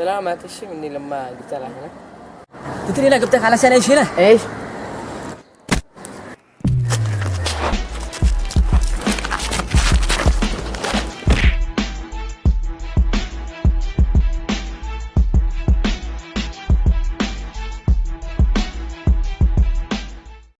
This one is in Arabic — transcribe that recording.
سلامة إيش مني لما قلت لها هنا؟ تدري أنا جبتك علشان إيش هنا؟ إيش؟